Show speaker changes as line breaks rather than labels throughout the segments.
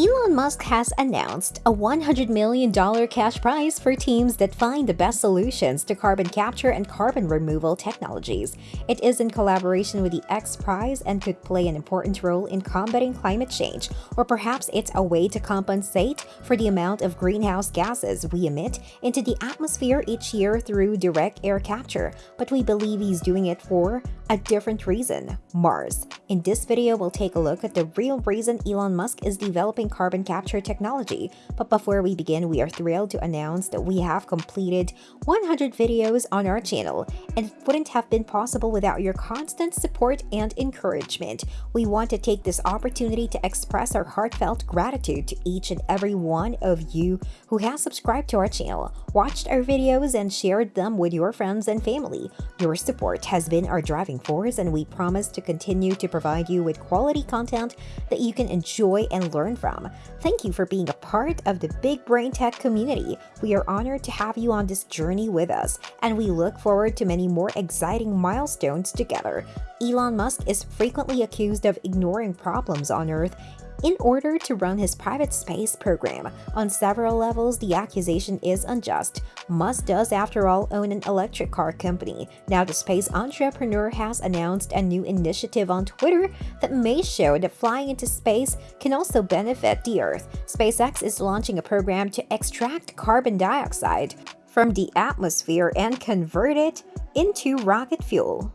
Elon Musk has announced a $100 million cash prize for teams that find the best solutions to carbon capture and carbon removal technologies. It is in collaboration with the X Prize and could play an important role in combating climate change, or perhaps it's a way to compensate for the amount of greenhouse gases we emit into the atmosphere each year through direct air capture. But we believe he's doing it for a different reason Mars. In this video, we'll take a look at the real reason Elon Musk is developing carbon capture technology. But before we begin, we are thrilled to announce that we have completed 100 videos on our channel, and it wouldn't have been possible without your constant support and encouragement. We want to take this opportunity to express our heartfelt gratitude to each and every one of you who has subscribed to our channel, watched our videos, and shared them with your friends and family. Your support has been our driving force, and we promise to continue to provide you with quality content that you can enjoy and learn from. Thank you for being a part of the Big Brain Tech community. We are honored to have you on this journey with us, and we look forward to many more exciting milestones together. Elon Musk is frequently accused of ignoring problems on Earth in order to run his private space program. On several levels, the accusation is unjust. Musk does, after all, own an electric car company. Now, the space entrepreneur has announced a new initiative on Twitter that may show that flying into space can also benefit the Earth. SpaceX is launching a program to extract carbon dioxide from the atmosphere and convert it into rocket fuel.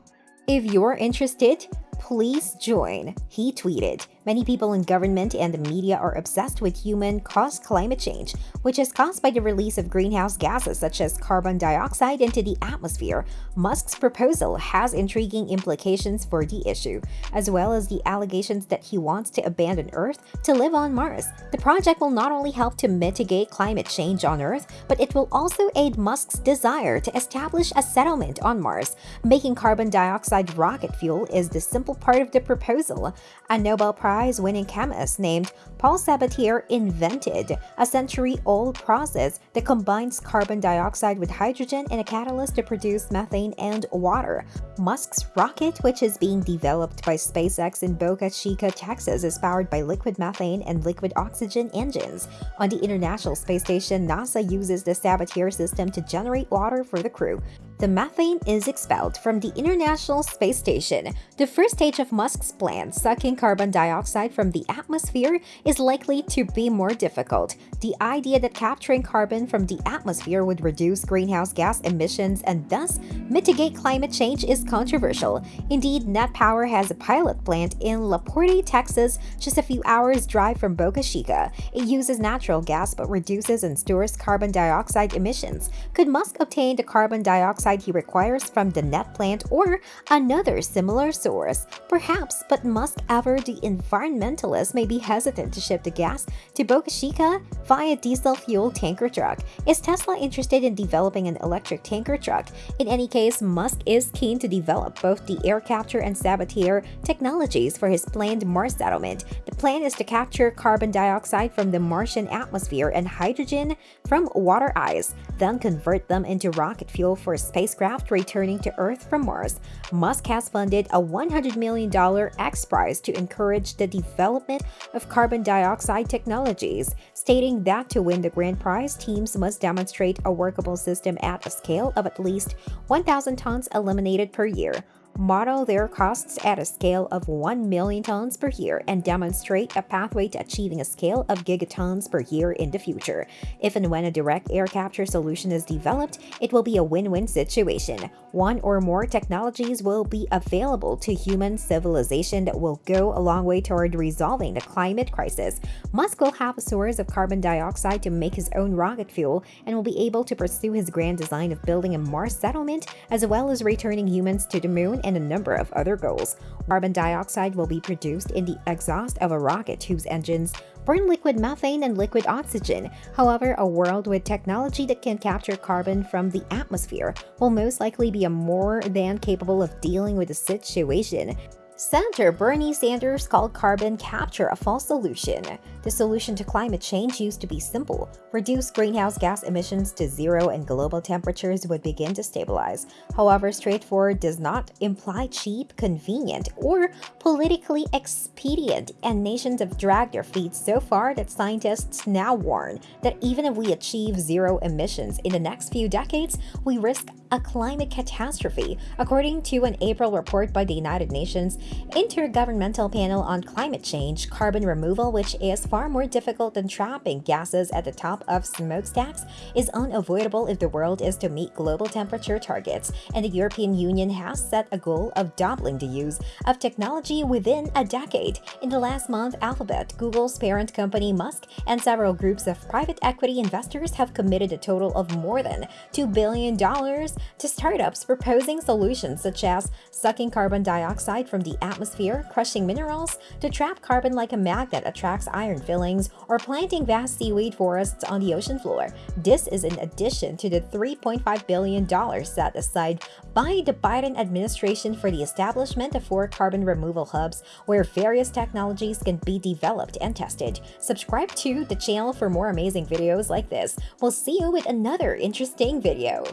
If you're interested, please join, he tweeted. Many people in government and the media are obsessed with human-caused climate change, which is caused by the release of greenhouse gases such as carbon dioxide into the atmosphere. Musk's proposal has intriguing implications for the issue, as well as the allegations that he wants to abandon Earth to live on Mars. The project will not only help to mitigate climate change on Earth, but it will also aid Musk's desire to establish a settlement on Mars. Making carbon dioxide rocket fuel is the simple part of the proposal. A Nobel Prize Prize-winning chemist named Paul Sabatier invented a century-old process that combines carbon dioxide with hydrogen in a catalyst to produce methane and water. Musk's rocket, which is being developed by SpaceX in Boca Chica, Texas, is powered by liquid methane and liquid oxygen engines. On the International Space Station, NASA uses the Sabatier system to generate water for the crew. The methane is expelled from the International Space Station. The first stage of Musk's plan, sucking carbon dioxide from the atmosphere, is likely to be more difficult. The idea that capturing carbon from the atmosphere would reduce greenhouse gas emissions and thus mitigate climate change is controversial. Indeed, NET Power has a pilot plant in La Porte, Texas, just a few hours drive from Boca Chica. It uses natural gas but reduces and stores carbon dioxide emissions. Could Musk obtain the carbon dioxide he requires from the net plant or another similar source. Perhaps, but Musk ever the environmentalist may be hesitant to ship the gas to Boca Chica via diesel fuel tanker truck. Is Tesla interested in developing an electric tanker truck? In any case, Musk is keen to develop both the air capture and Sabatier technologies for his planned Mars settlement. The plan is to capture carbon dioxide from the Martian atmosphere and hydrogen from water ice, then convert them into rocket fuel for spacecraft returning to Earth from Mars, Musk has funded a $100 million X Prize to encourage the development of carbon dioxide technologies, stating that to win the grand prize, teams must demonstrate a workable system at a scale of at least 1,000 tons eliminated per year model their costs at a scale of 1 million tons per year and demonstrate a pathway to achieving a scale of gigatons per year in the future. If and when a direct air capture solution is developed, it will be a win-win situation. One or more technologies will be available to human civilization that will go a long way toward resolving the climate crisis. Musk will have a source of carbon dioxide to make his own rocket fuel and will be able to pursue his grand design of building a Mars settlement as well as returning humans to the moon and a number of other goals. Carbon dioxide will be produced in the exhaust of a rocket whose engines burn liquid methane and liquid oxygen. However, a world with technology that can capture carbon from the atmosphere will most likely be more than capable of dealing with the situation. Senator Bernie Sanders called carbon capture a false solution. The solution to climate change used to be simple reduce greenhouse gas emissions to zero and global temperatures would begin to stabilize. However, straightforward does not imply cheap, convenient, or politically expedient, and nations have dragged their feet so far that scientists now warn that even if we achieve zero emissions in the next few decades, we risk a climate catastrophe, according to an April report by the United Nations Intergovernmental Panel on Climate Change, carbon removal, which is far more difficult than trapping gases at the top of smokestacks, is unavoidable if the world is to meet global temperature targets, and the European Union has set a goal of doubling the use of technology within a decade. In the last month, Alphabet, Google's parent company Musk, and several groups of private equity investors have committed a total of more than $2 billion to startups proposing solutions such as sucking carbon dioxide from atmosphere, crushing minerals to trap carbon like a magnet attracts iron fillings, or planting vast seaweed forests on the ocean floor. This is in addition to the $3.5 billion set aside by the Biden administration for the establishment of four carbon removal hubs where various technologies can be developed and tested. Subscribe to the channel for more amazing videos like this. We'll see you with another interesting video.